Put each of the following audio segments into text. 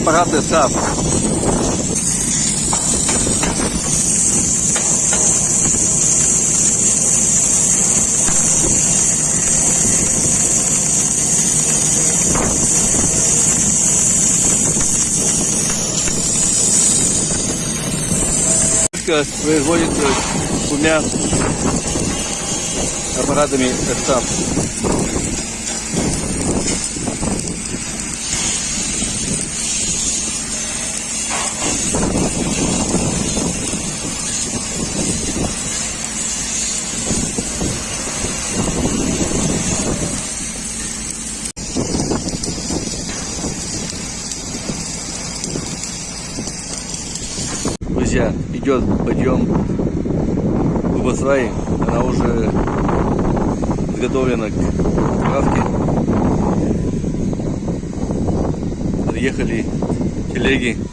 апараты САП. производится двумя аппаратами САП. Друзья, идет подъем Губасваи. Она уже подготовлена к правке. Подъехали телеги.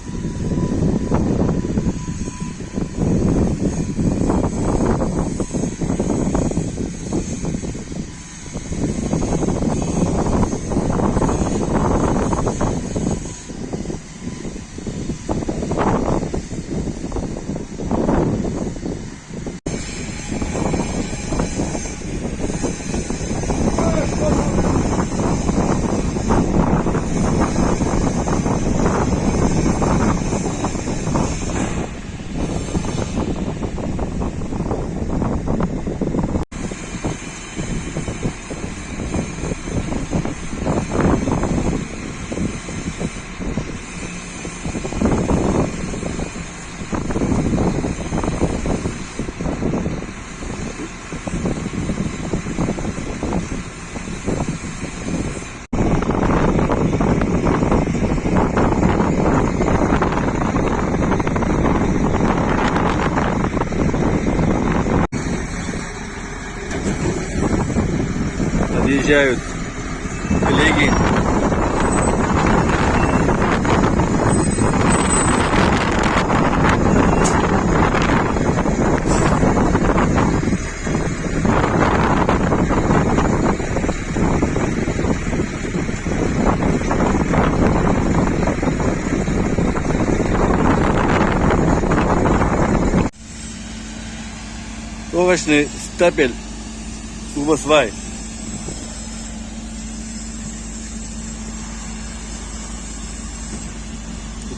Подъезжают коллеги. Овощный стапель Убасвай.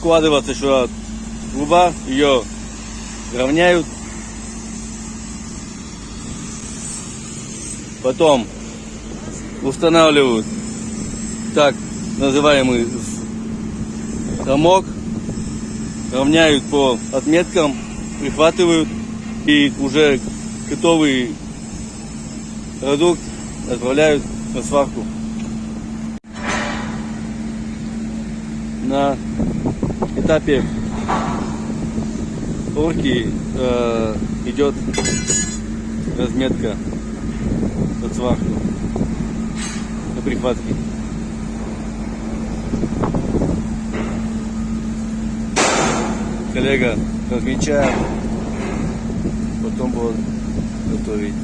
Укладывается еще труба, ее равняют. Потом устанавливают так называемый замок, равняют по отметкам, прихватывают и уже готовый продукт отправляют на сварку. На этапе порки э, идет разметка под сварку на прихватке. Коллега размечаем, потом будут готовить